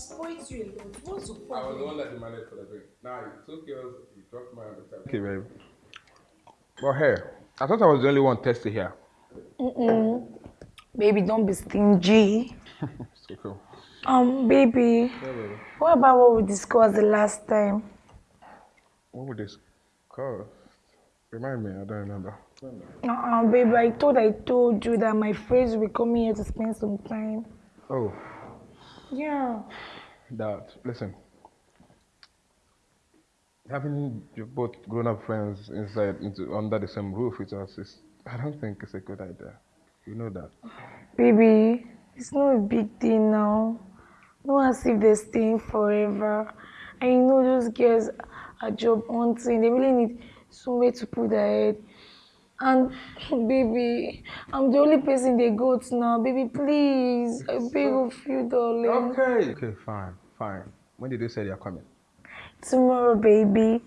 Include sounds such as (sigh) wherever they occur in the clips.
spoiled you a lot. What's the I was the one that demanded for the drink. Now you took yours, you dropped mine on the table. Okay, babe. But hey, I thought I was the only one thirsty here. Baby, don't be stingy. (laughs) So cool. Um, baby, Yeah, baby. what about what we discussed the last time? What this cost? Remind me, I don't remember. Uh-uh, baby, I thought I told you that my friends will be coming here to spend some time. Oh, Yeah. that. Listen. Having your both grown-up friends inside into under the same roof with us is, I don't think it's a good idea. You know that. Baby, it's not a big deal now. Not as if they're staying forever. And you know those girls are job hunting. They really need somewhere to put their head. And (laughs) baby, I'm the only person they go to now. Baby, please. I beg of you, darling. Okay. Okay, fine, fine. When did they say they are coming? Tomorrow, baby.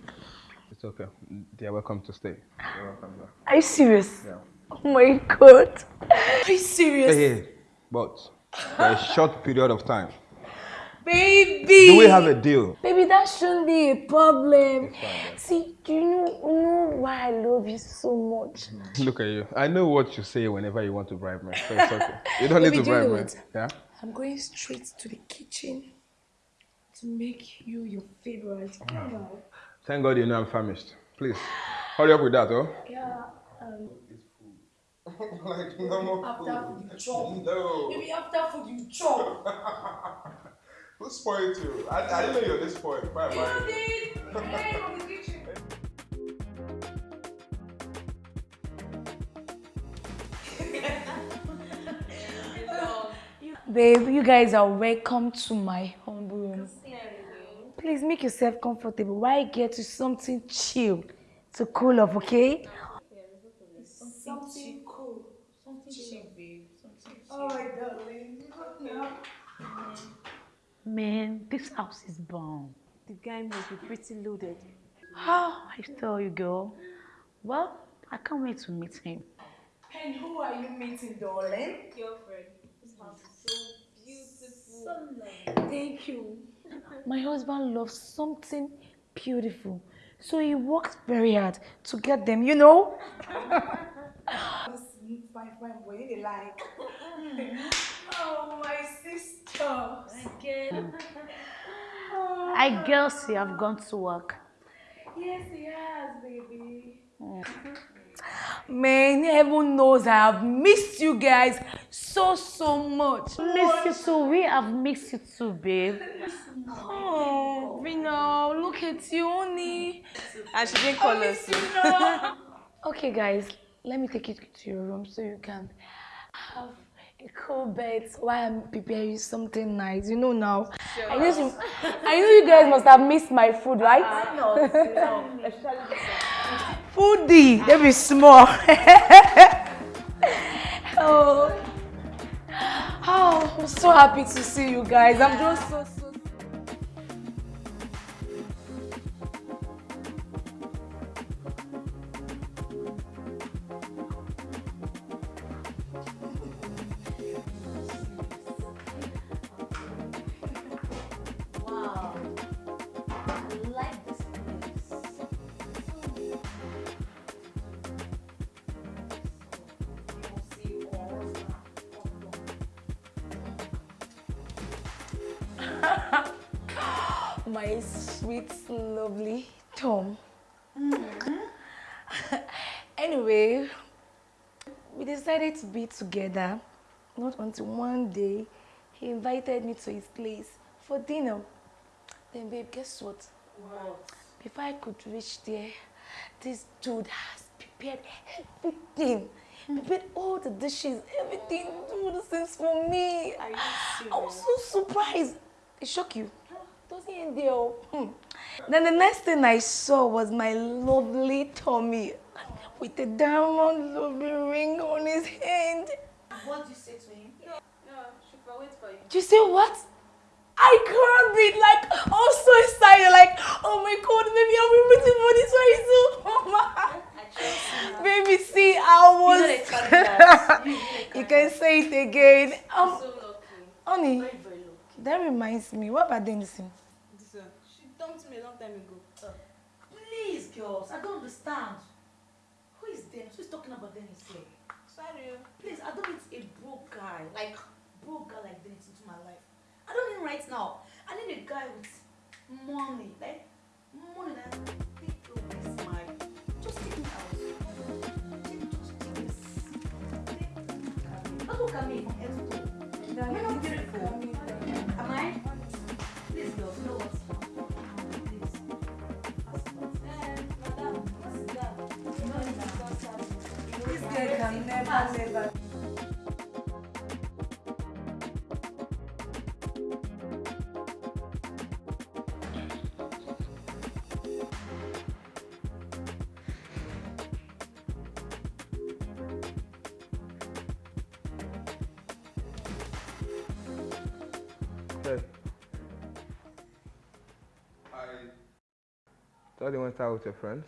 It's okay. They are welcome to stay. You're welcome. Are you serious? Yeah. Oh my god. Are you serious? Hey, hey, but for a short period of time. Baby! Do we have a deal? Baby, that shouldn't be a problem. See, do you know, you know why I love you so much? (laughs) Look at you. I know what you say whenever you want to bribe me. So it's okay. You don't need to do bribe me. Yeah? I'm going straight to the kitchen to make you your favorite. Come. Thank God you know I'm famished. Please, hurry up with that, oh? Yeah. Um, (laughs) like normal after food you chop. (laughs) No. Baby, after food you chop. (laughs) Who spoiled you? I, I didn't know you were this spoiled. Bye You did. Hey, from the kitchen. Babe, you guys are welcome to my home room. Please make yourself comfortable while I get you something chill to cool off, okay? Something cool. Something chill, babe. Something chill. Oh, my darling. Man, this house is bomb. The guy must be pretty loaded. How I tell you, girl. Well, I can't wait to meet him. And who are you meeting, darling? Girlfriend, this house is so Thank you. My husband loves something beautiful. So he works very hard to get them, you know? fine, fine boy, they like. oh, my sister. Again. I guess you have gone to work. Yes, he has, baby. Man, heaven knows I have missed you guys so, so much. Miss you too. We have missed you too, babe. Oh, Vino, look at you, honey. And she didn't call us. No. (laughs) okay, guys, let me take you to your room so you can have a cool bed while I'm preparing you something nice. You know now. I know you, I know you guys must have missed my food, right? (laughs) Foodie, they be small. (laughs) oh. oh, I'm so happy to see you guys. I'm just so decided to be together. Not until one day he invited me to his place for dinner. Then, babe, guess what? What? Before I could reach there, this dude has prepared everything. Prepared all the dishes, everything. Dude, this is for me. Are you I was so surprised. It shocked you. Doesn't end there. oh. Hmm. Then the next thing I saw was my lovely Tommy with a diamond ruby ring on his hand. What did you say to him? No, she will wait for you. Do you say what? I can't breathe. Like, I'm so excited. Like, oh my god, maybe I'm waiting for this very soon. Oh my. Baby, see, I was. You know they (laughs) carry that. You know they You carry can say it again. Um, So lucky. honey, Very, very lucky. that reminds me. What about Denison? This one. She dumped me a long time ago. Please, girls, I don't understand. Who is Dennis? Who is talking about Dennis here? Sorry. Please, I don't need a broke guy, like broke guy like Dennis into my life. I don't need right now. I need a guy with money, like can never, never. Hey. I thought you went out with your friends.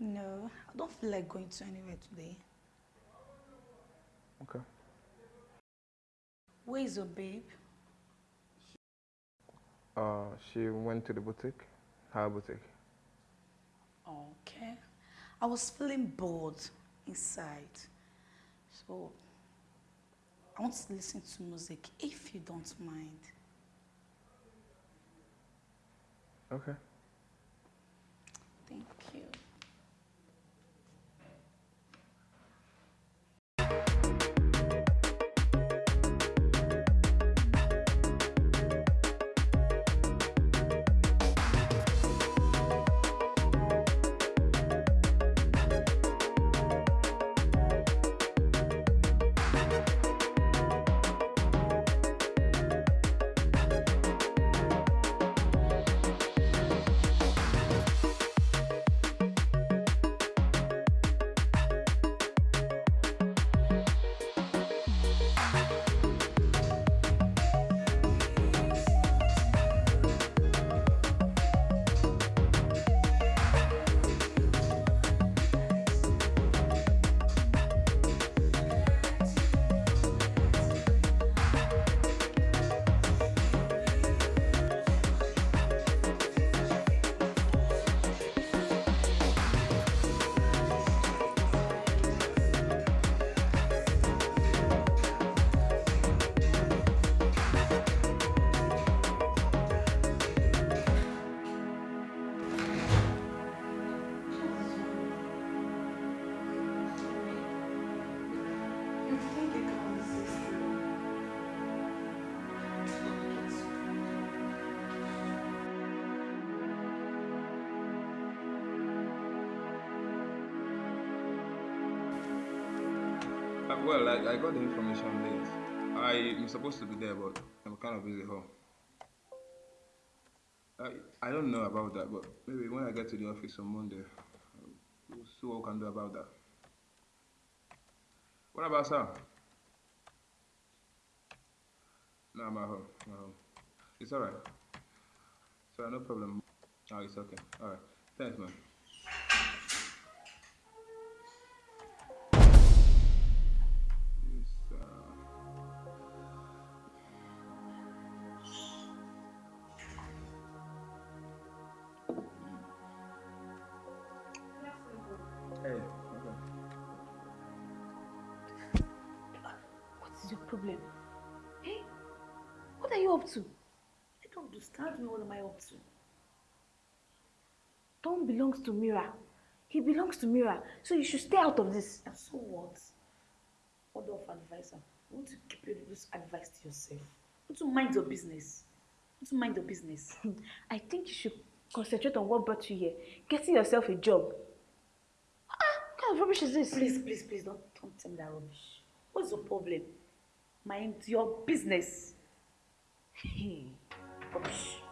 No, I don't feel like going to anywhere today. Okay. Where is your babe? Uh, she went to the boutique. Her boutique. Okay. I was feeling bored inside. So I want to listen to music if you don't mind. Okay. Well, I, I got the information late. I'm supposed to be there, but I'm kind of busy home. I, I don't know about that, but maybe when I get to the office on Monday, uh, we'll see what we can do about that. What about Sam? No, I'm at home. At home. It's alright. So no problem. Oh, it's okay. Alright. Thanks, man. Problem? Hey, what are you up to? I don't understand me. What am I up to? Tom belongs to Mira. He belongs to Mira. So you should stay out of this. And so what? What of advisor? You want to keep your this advice to yourself. Want to mind your business. Want to mind your business. (laughs) I think you should concentrate on what brought you here. Getting yourself a job. Ah, what kind of rubbish is this? Please, please, please don't, don't tell me that rubbish. What's your problem? Mind your business. Hmm. rubbish.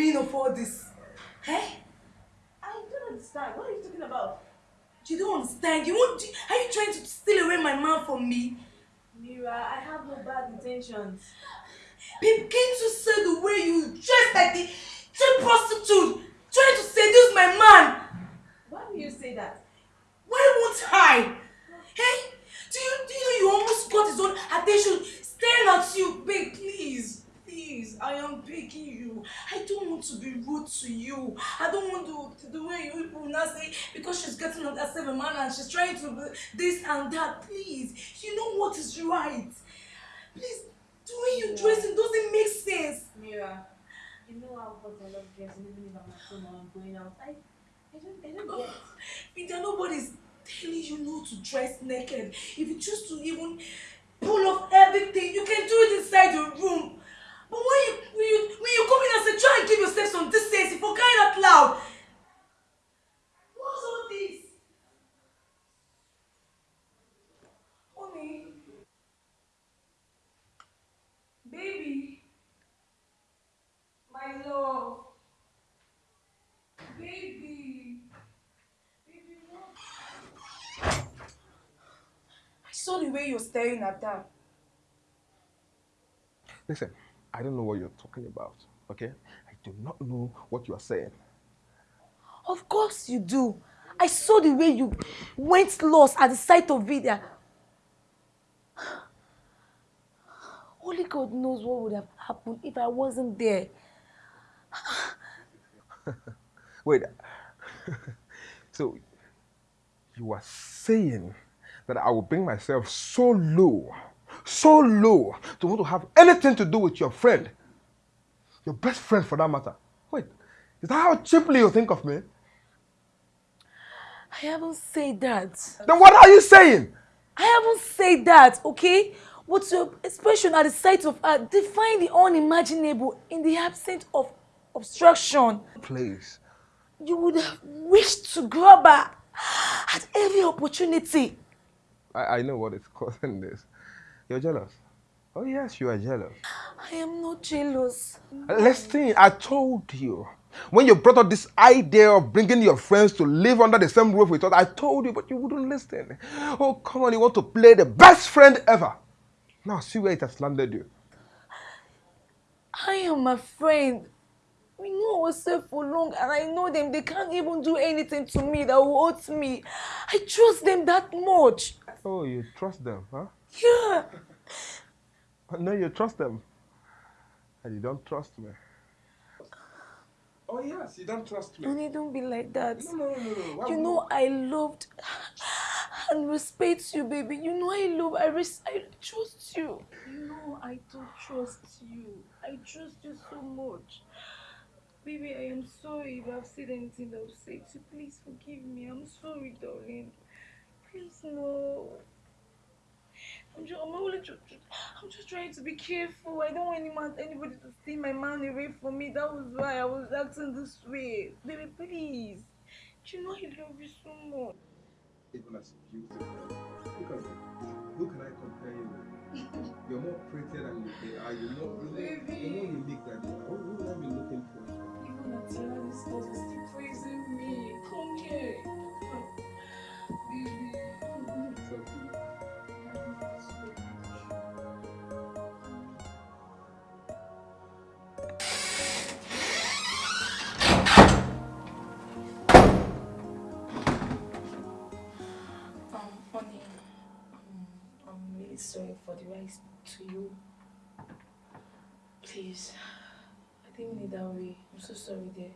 Meaning of all this? Eh? I don't understand. What are you talking about? You don't understand. You want? Are you trying to steal away my man from me? Mira, I have no bad intentions. Babe, can't say the way you dress like the cheap prostitute trying to seduce my man? Why do you say that? Why won't I? Hey, do you do you know you almost got his own attention staring at you? Babe, please, please, I am begging you. I don't want to be rude to you. I don't want to, the way you people now say because she's getting on herself a man and she's trying to be this and that. Please, you know what is right. Please, the way you dressing doesn't make sense. Mira, you know how much I love dressing even if I'm at home or I'm going out. I, I don't, I don't get. (sighs) Peter, nobody's telling you not to dress naked. If you choose to even pull off everything, you can do it inside your room. But when you when you when you come in and say, try and give yourself some decency for crying out loud. What's all this? Honey. Baby. My love. Baby. Baby? I saw the way you're staring at that. Listen, I don't know what you're talking about, okay? I do not know what you are saying. Of course you do. I saw the way you went lost at the sight of Vidya. (sighs) Only God knows what would have happened if I wasn't there. (laughs) Wait. (laughs) so, you are saying that I will bring myself so low, so low, to want to have anything to do with your friend, your best friend for that matter. Wait, is that how cheaply you think of me? I haven't said that. Then what are you saying? I haven't said that, okay? What's your expression at the sight of her? Define the unimaginable in the absence of obstruction. Please. You would have wished to grab her at every opportunity. I, I know what is (laughs) causing this. You're jealous. Oh, yes, you are jealous. I am not jealous. Listen, I told you. When you brought up this idea of bringing your friends to live under the same roof with us, I told you, but you wouldn't listen. Oh, come on, you want to play the best friend ever. Now, see where it has landed you. I am a friend. We know ourselves for long and I know them. They can't even do anything to me that will hurt me. I trust them that much. Oh, you trust them, huh? Yeah. (laughs) No, you trust them. And you don't trust me. Oh, yes, you don't trust me. Honey, don't be like that. No, no, no, no. Why You would- know I loved (sighs) and respect you, baby. You know I love, I res- I trust you. You know I don't trust you. I trust you so much. Baby, I am sorry if I've said anything that upset you. please forgive me. I'm sorry, darling. Please no. I'm just, I'm only just, I'm just trying to be careful. I don't want anyone, anybody to steal my money away from me. That was why I was acting this way. Baby, please. You know I love you so much. Even as beautiful. Look at you. Who can I compare you with? (laughs) You're more pretty than you are. You're more, you're more, you're more unique than you are. Who, would I be looking for? Even at your this girl is still praising me. Come here. Baby. It's Really sorry for the rise to you. Please, I didn't mean it that way. I'm so sorry, dear.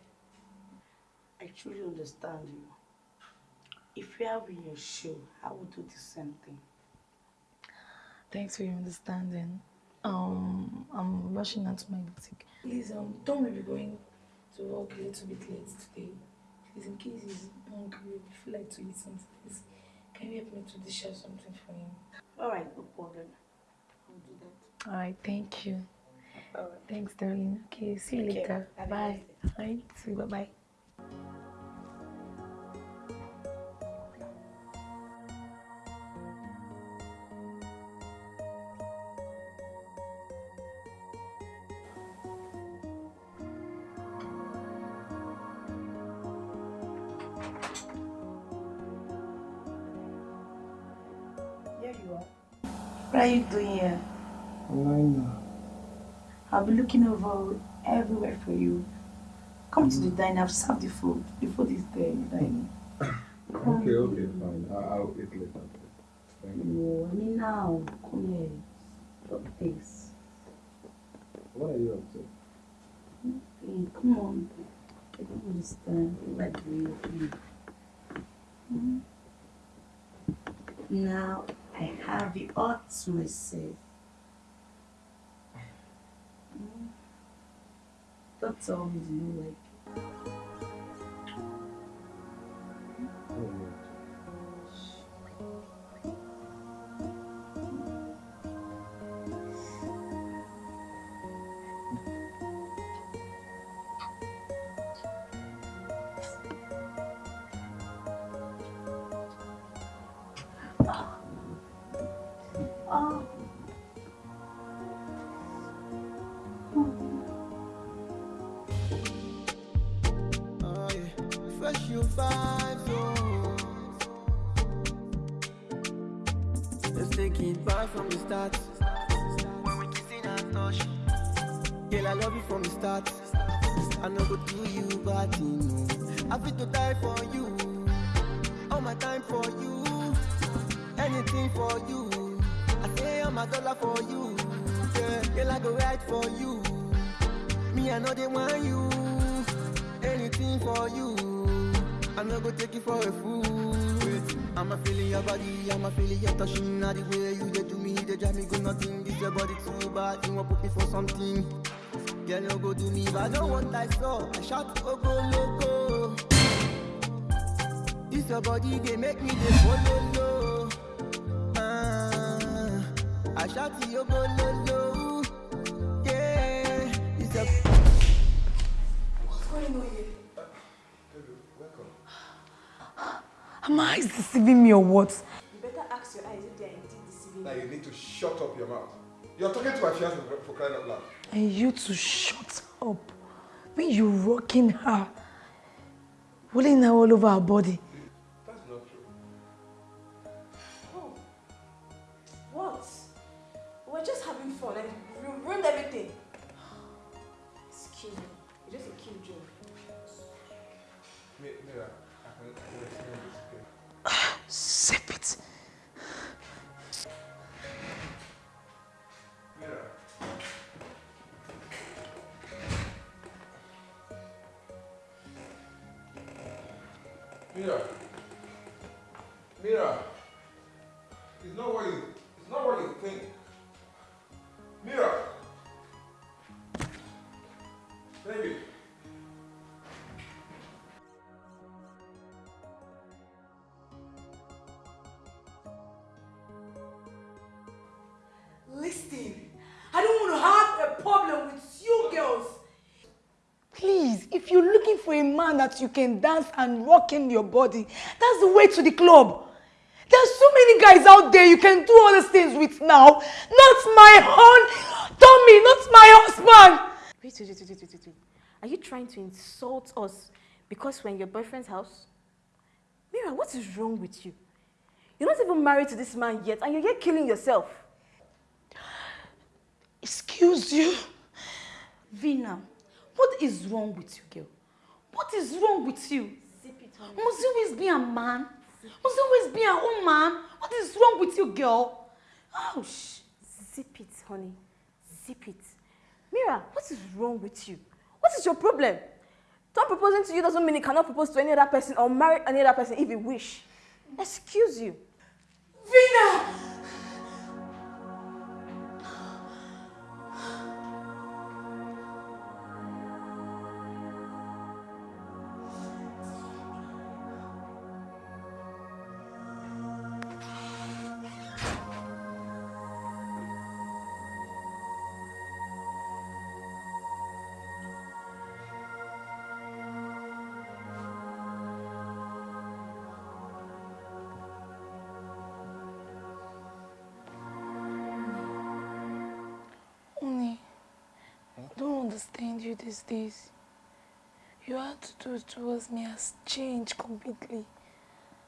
I truly understand you. If you have in your shoe, I would do the same thing. Thanks for your understanding. Um, I'm rushing out to my boutique. Please, um, don't maybe going to work a little bit late today. Please, in case he's hungry, or feel like to eat something, can you help me to dish out something for him? All right, no problem. I'll do that. All right, thank you. All right. Thanks, darling. Okay, see you Take care. later. Have a Bye. nice Bye. You. Bye bye. You are. What are you doing here? Lina. I'll be looking over everywhere for you. Come to the diner. I've served the food. The food is there in the dining. (coughs) Okay, okay, fine. I, I'll eat later. Thank you. No, I mean now. Come here. Stop this. What are you up to? Come on. I don't understand. what like the way you feel. Hmm? Now I have the tell me do you like Oh. Oh. Fresh vibes, oh. Let's take it back from the start. When we and touch. Girl, I love you from the start. I know do you bad thing, no. I fit to die for you. All my time for you. Anything for you. Say all dollar for you. Yeah, girl, I go right for you. Me, I know they want you. Anything for you. I'm not gonna take it for a fool. I'm a feeling your body, I'm a feeling your touching. Now the way you they do me, they drive me good nothing. This your body too bad, you want put me for something. Girl, no go do me, but I don't want I saw. I shout, oh go loco. This your body, they make me they follow Go low low. Yeah, this your Am I deceiving me or what? You better ask your eyes if they are indeed deceiving Now you need to shut up your mouth. You're talking to my fiance for, for crying out loud. And you to shut up. When you rocking her, rolling her all over her body. Mira. Mira. For a man that you can dance and rock in your body, that's the way to the club. There's so many guys out there you can do all these things with now. Not my own Tommy, not my husband. Wait, wait, wait, wait, wait, wait. Are you trying to insult us because we're in your boyfriend's house? Mira, what is wrong with you? You're not even married to this man yet, and you're here killing yourself. Excuse you. Vina, what is wrong with you, girl? What is wrong with you? Must you always be a man? Must you always be a woman? What is wrong with you, girl? Ouch. Zip it, honey. Zip it. Mira, what is wrong with you? What is your problem? Tom proposing to you doesn't mean he cannot propose to any other person or marry any other person if he wish. Excuse you. Vina! You these days. Your attitude towards me has changed completely.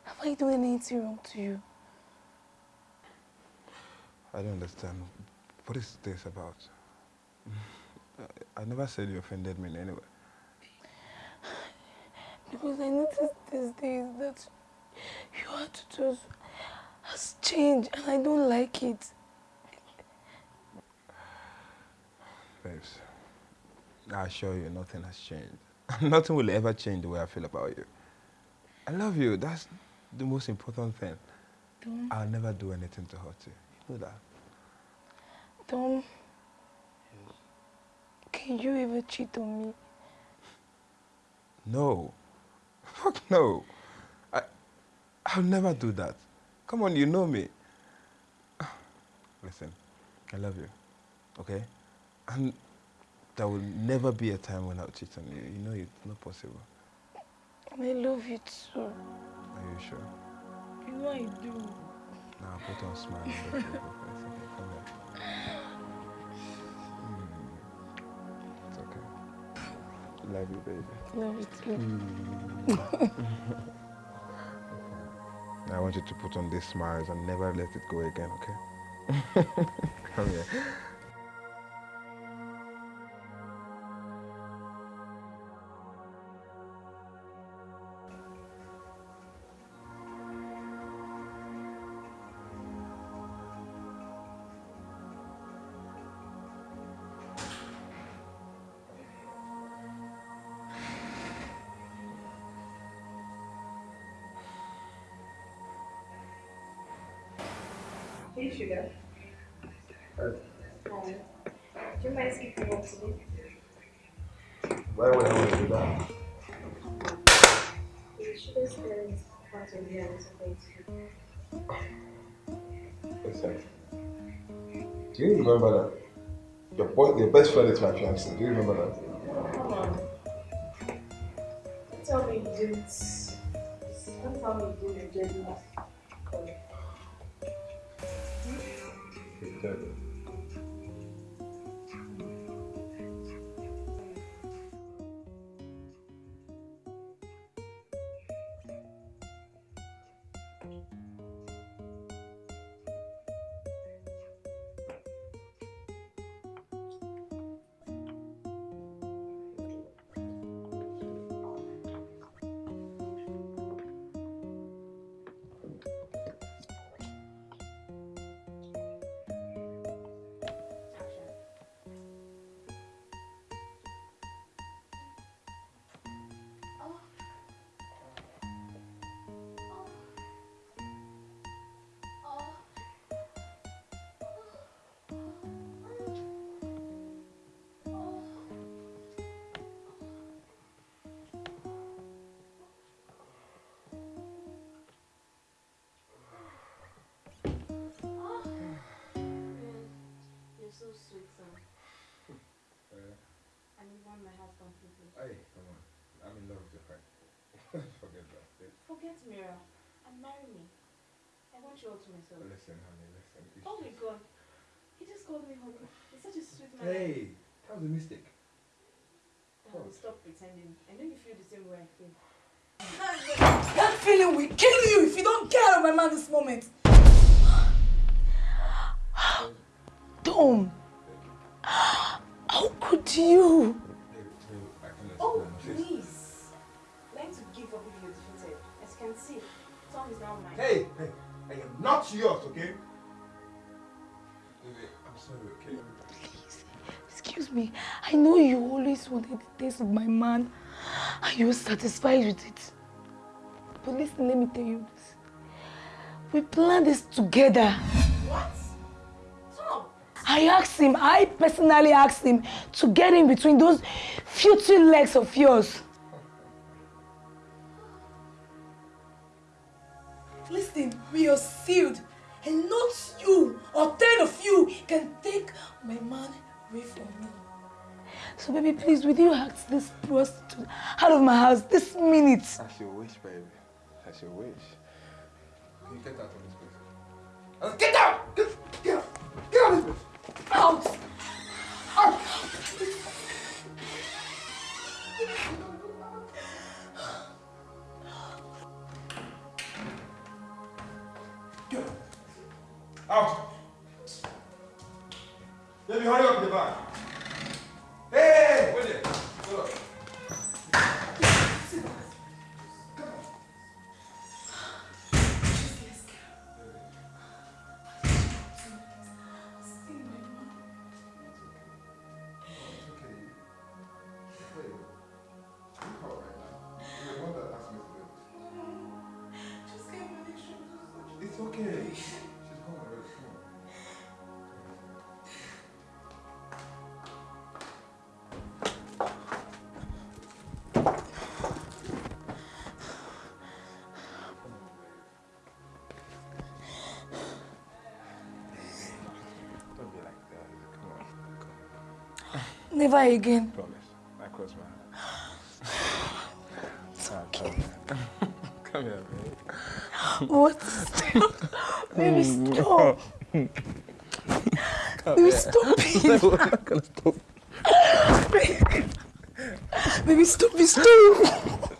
Have I done anything wrong to you? I don't understand. What is this about? I, I never said you offended me in any way. Because I noticed these days that your attitude has changed and I don't like it. I assure you nothing has changed. (laughs) nothing will ever change the way I feel about you. I love you. That's the most important thing. Tom, I'll never do anything to hurt you. You know that. Tom, can you ever cheat on me? No. (laughs) Fuck no. I, I'll never do that. Come on, you know me. (sighs) Listen, I love you. Okay? And there will never be a time when I'll cheat on you. You know it's not possible. I love you too. Are you sure? You know I do. Now put on a smile. let me. Okay, come here. Mm, It's okay. Love you, baby. Love you too. (laughs) I want you to put on these smiles and never let it go again, okay? (laughs) Come here. Hey, sugar. Um, do you mind skipping to me? Why would I want to do that? You should spend part of the hours of Listen. Do you remember that? Your boy, your best friend is my fiancé. Do you remember that? Come on. Don't tell me you didn't. Don't tell me you didn't enjoy the my heart completely. Hey, come on. I'm in love with your friend. (laughs) Forget that. Forget Mira and marry me. I want you all to myself. Listen, honey, listen. It's Oh my just- god. He just called me honey. He's such a sweet man. Hey, that was a mistake. Um, stop pretending. I know you feel the same way I feel. That feeling will kill you if you don't get out of my mind this moment. Tom, how could you? Tom is now mine. Hey, hey, I am not yours, okay? I'm sorry, okay? Excuse me. I know you always wanted the taste of my man. and you're satisfied with it. But listen, let me tell you this. We planned this together. What? Tom! I asked him, I personally asked him to get in between those futile legs of yours. Listen, we are sealed, and not you or ten of you can take my man away from me. So baby, please, will you ask this prostitute out of my house this minute? As you wish, baby. As you wish. Can you get out of this place? Uh, Get out! Get, get out! Get out of this place! Out! Out! Get out! Baby, hurry up with the bag. Never again. Promise. I cross my eyes. (sighs) Ah, come here. (laughs) come here, baby. (laughs) What? Baby, stop. Baby, (laughs) stop it. I'm not gonna stop. Baby, stop it, stop.